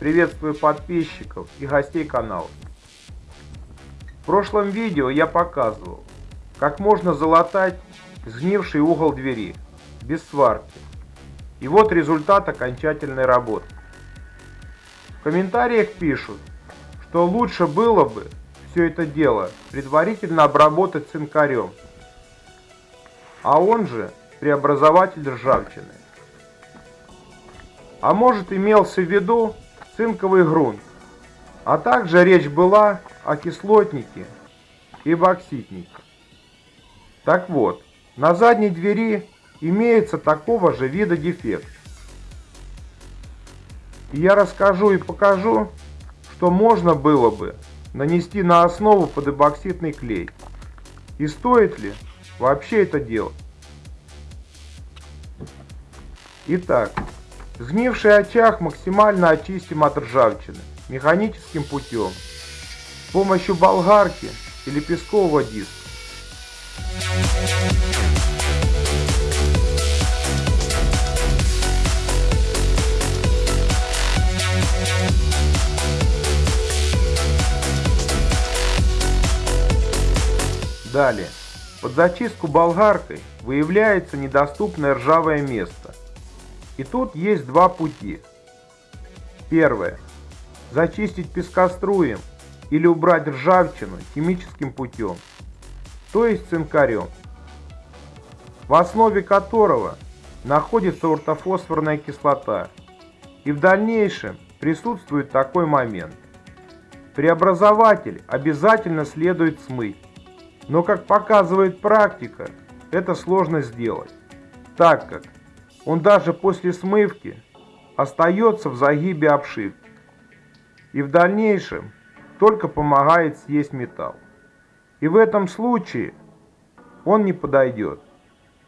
Приветствую подписчиков и гостей канала. В прошлом видео я показывал, как можно залатать сгнивший угол двери без сварки. И вот результат окончательной работы. В комментариях пишут, что лучше было бы все это дело предварительно обработать цинкарем, а он же преобразователь ржавчины. А может имелся в виду цинковый грунт, а также речь была о кислотнике и бокситнике. Так вот, на задней двери имеется такого же вида дефект. И я расскажу и покажу, что можно было бы нанести на основу под эбоксидный клей. И стоит ли вообще это делать? Итак, сгнивший очаг максимально очистим от ржавчины механическим путем с помощью болгарки или пескового диска. Далее, под зачистку болгаркой выявляется недоступное ржавое место. И тут есть два пути. Первое. Зачистить пескоструем или убрать ржавчину химическим путем, то есть цинкарем, в основе которого находится ортофосфорная кислота. И в дальнейшем присутствует такой момент. Преобразователь обязательно следует смыть. Но как показывает практика, это сложно сделать, так как он даже после смывки остается в загибе обшивки и в дальнейшем только помогает съесть металл. И в этом случае он не подойдет.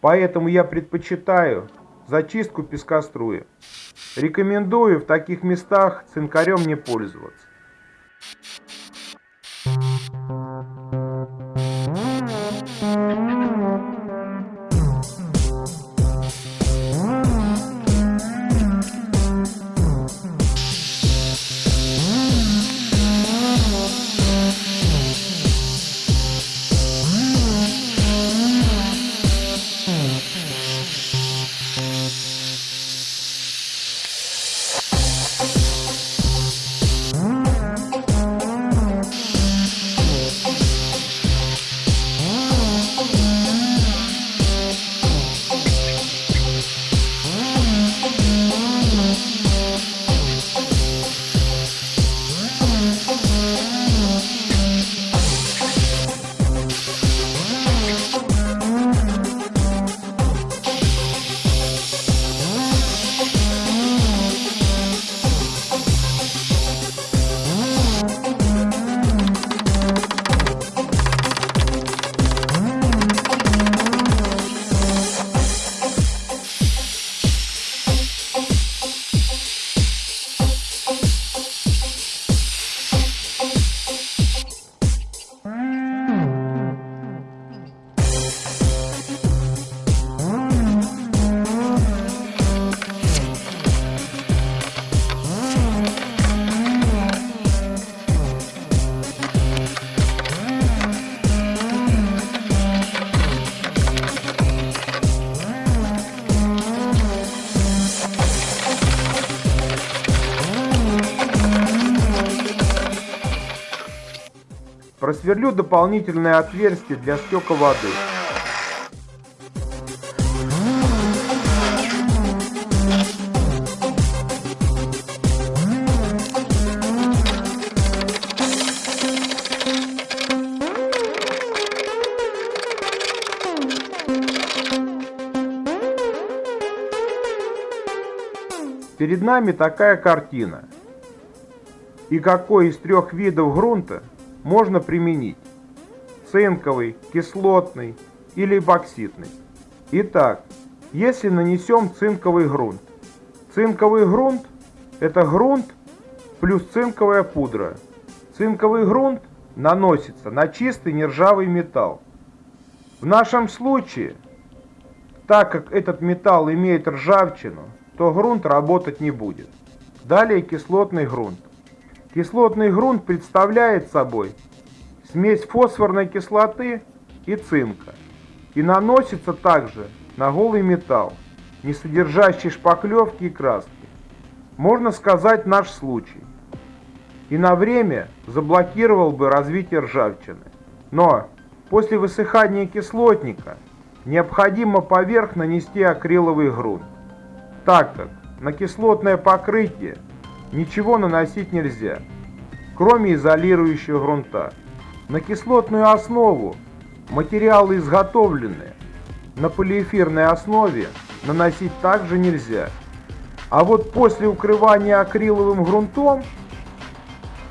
Поэтому я предпочитаю зачистку пескоструя. Рекомендую в таких местах цинкарем не пользоваться. Просверлю дополнительное отверстие для стека воды. Перед нами такая картина. И какой из трех видов грунта можно применить цинковый, кислотный или бокситный. Итак, если нанесем цинковый грунт. Цинковый грунт – это грунт плюс цинковая пудра. Цинковый грунт наносится на чистый нержавый металл. В нашем случае Так как этот металл имеет ржавчину, то грунт работать не будет. Далее кислотный грунт. Кислотный грунт представляет собой смесь фосфорной кислоты и цинка и наносится также на голый металл, не содержащий шпаклевки и краски. Можно сказать наш случай. И на время заблокировал бы развитие ржавчины. Но после высыхания кислотника необходимо поверх нанести акриловый грунт, так как на кислотное покрытие ничего наносить нельзя, кроме изолирующего грунта. На кислотную основу материалы изготовленные на полиэфирной основе наносить также нельзя. А вот после укрывания акриловым грунтом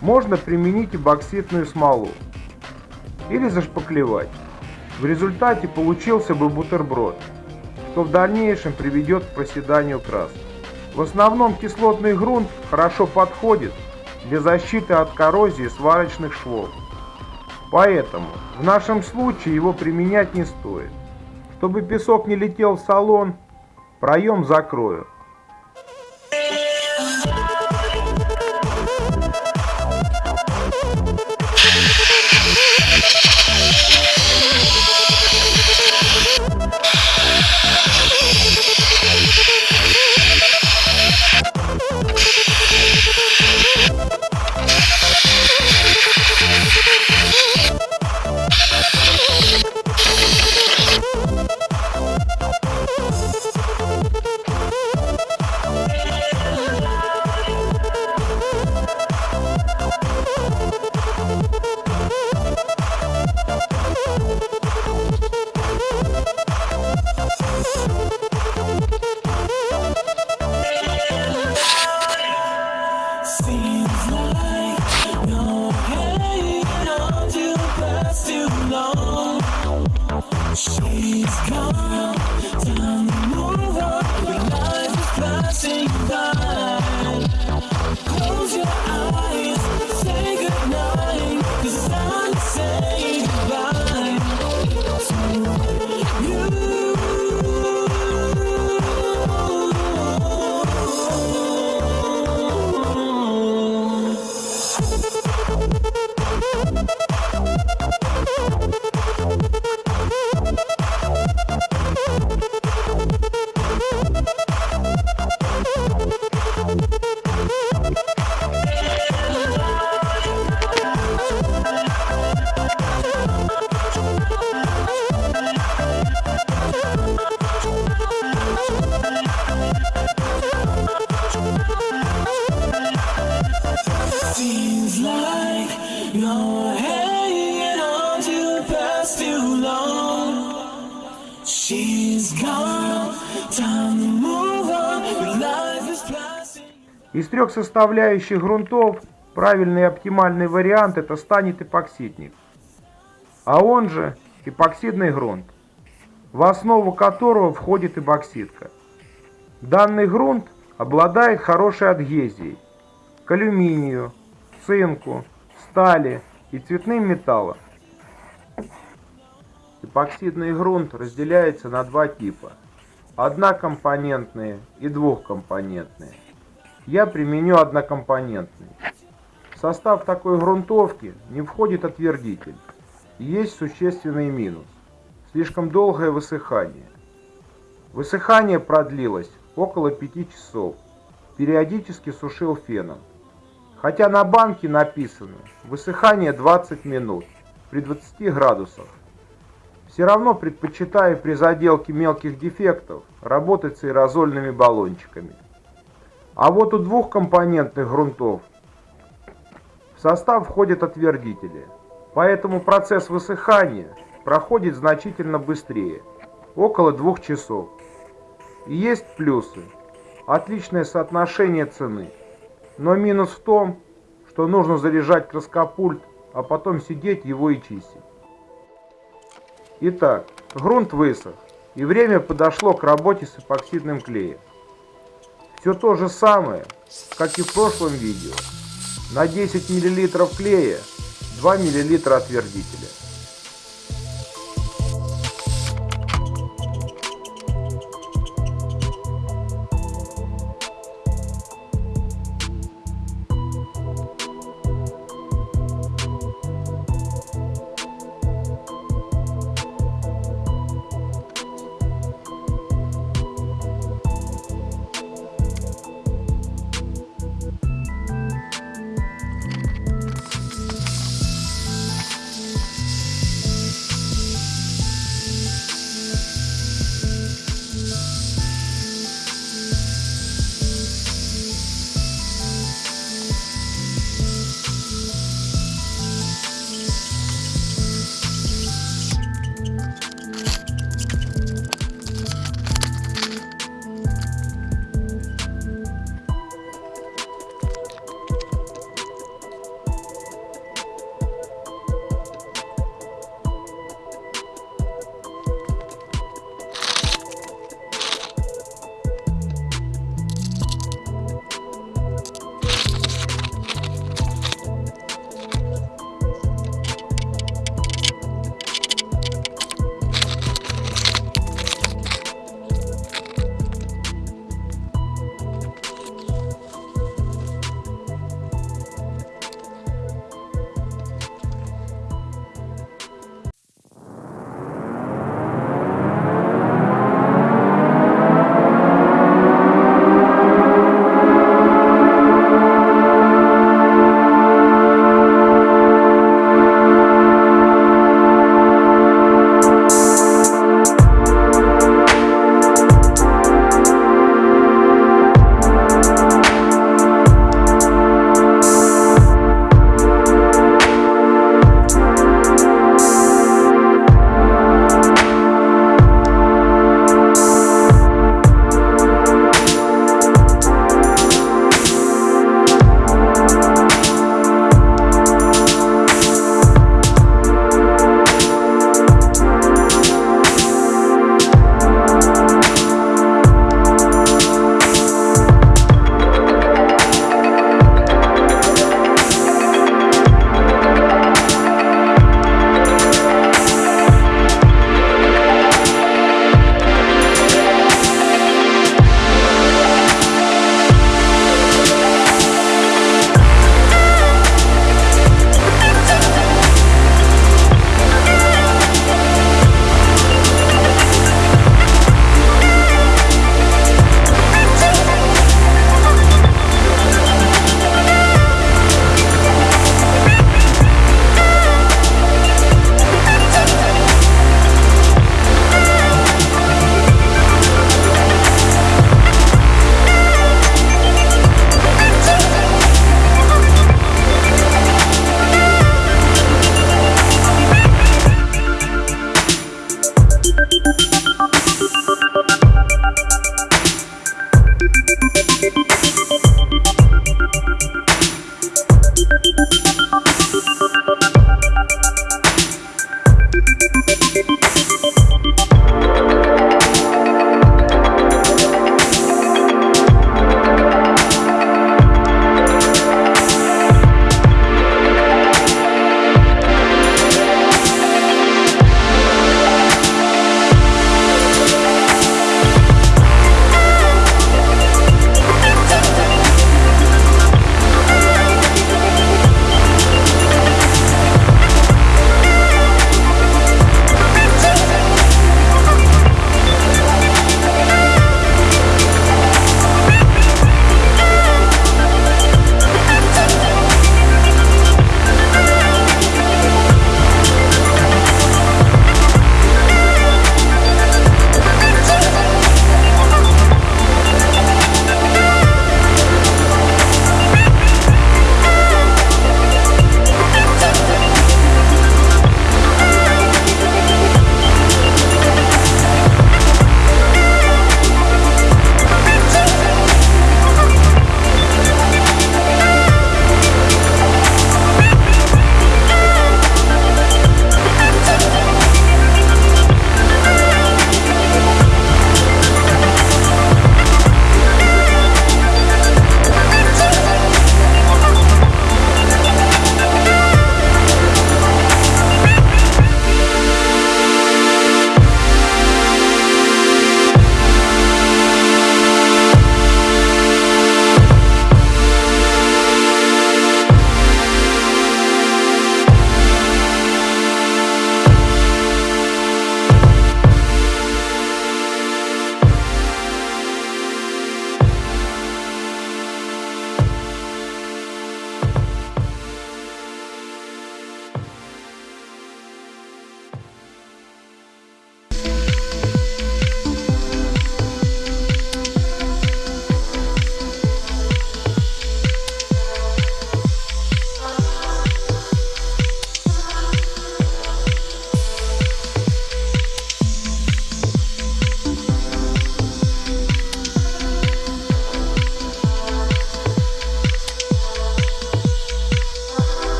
можно применить и бокситную смолу или зашпаклевать. В результате получился бы бутерброд, что в дальнейшем приведет к проседанию краски. В основном кислотный грунт хорошо подходит для защиты от коррозии сварочных швов. Поэтому в нашем случае его применять не стоит. Чтобы песок не летел в салон, проем закрою. Из трех составляющих грунтов правильный и оптимальный вариант это станет эпоксидник, а он же эпоксидный грунт, в основу которого входит эбоксидка. Данный грунт обладает хорошей адгезией к алюминию, цинку, стали и цветным металлам. Эпоксидный грунт разделяется на два типа – однокомпонентные и двухкомпонентные я применю однокомпонентный. В состав такой грунтовки не входит отвердитель. Есть существенный минус. Слишком долгое высыхание. Высыхание продлилось около 5 часов. Периодически сушил феном. Хотя на банке написано высыхание 20 минут при 20 градусах. Все равно предпочитаю при заделке мелких дефектов работать с аэрозольными баллончиками. А вот у двухкомпонентных грунтов в состав входят отвердители. Поэтому процесс высыхания проходит значительно быстрее, около двух часов. И есть плюсы. Отличное соотношение цены. Но минус в том, что нужно заряжать краскопульт, а потом сидеть его и чистить. Итак, грунт высох, и время подошло к работе с эпоксидным клеем. Все то же самое, как и в прошлом видео. На 10 мл клея 2 мл отвердителя.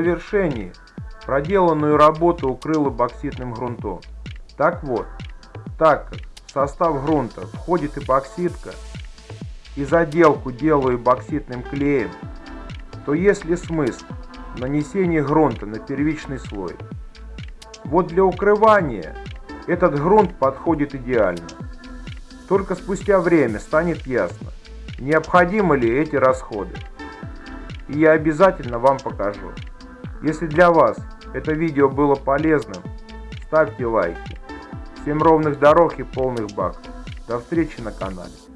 Завершении проделанную работу укрыло бокситным грунтом. Так вот, так как в состав грунта входит эпоксидка и заделку делаю бокситным клеем, то есть ли смысл нанесения грунта на первичный слой? Вот для укрывания этот грунт подходит идеально. Только спустя время станет ясно, необходимы ли эти расходы. И я обязательно вам покажу. Если для вас это видео было полезным, ставьте лайки. Всем ровных дорог и полных баков. До встречи на канале.